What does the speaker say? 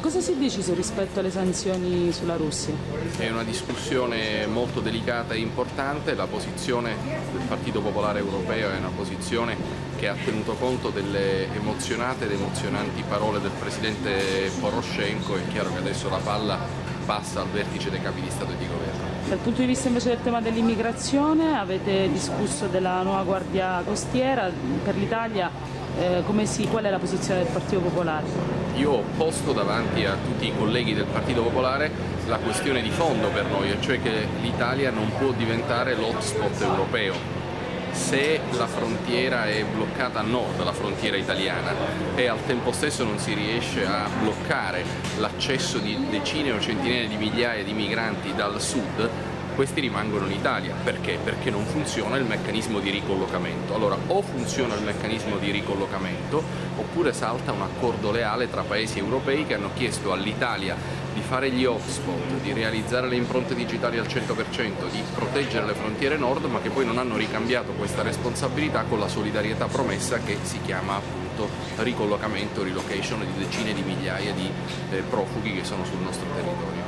Cosa si è deciso rispetto alle sanzioni sulla Russia? È una discussione molto delicata e importante, la posizione del Partito Popolare Europeo è una posizione che ha tenuto conto delle emozionate ed emozionanti parole del Presidente Poroshenko, è chiaro che adesso la palla passa al vertice dei capi di Stato e di Governo. Dal punto di vista invece del tema dell'immigrazione avete discusso della nuova Guardia Costiera per l'Italia, eh, si, qual è la posizione del Partito Popolare? Io ho posto davanti a tutti i colleghi del Partito Popolare la questione di fondo per noi, cioè che l'Italia non può diventare l'hotspot europeo se la frontiera è bloccata a nord, la frontiera italiana, e al tempo stesso non si riesce a bloccare l'accesso di decine o centinaia di migliaia di migranti dal sud, questi rimangono in Italia. Perché? Perché non funziona il meccanismo di ricollocamento. Allora o funziona il meccanismo di ricollocamento oppure salta un accordo leale tra paesi europei che hanno chiesto all'Italia di fare gli hotspot, di realizzare le impronte digitali al 100%, di proteggere le frontiere nord, ma che poi non hanno ricambiato questa responsabilità con la solidarietà promessa che si chiama appunto ricollocamento, relocation di decine di migliaia di eh, profughi che sono sul nostro territorio.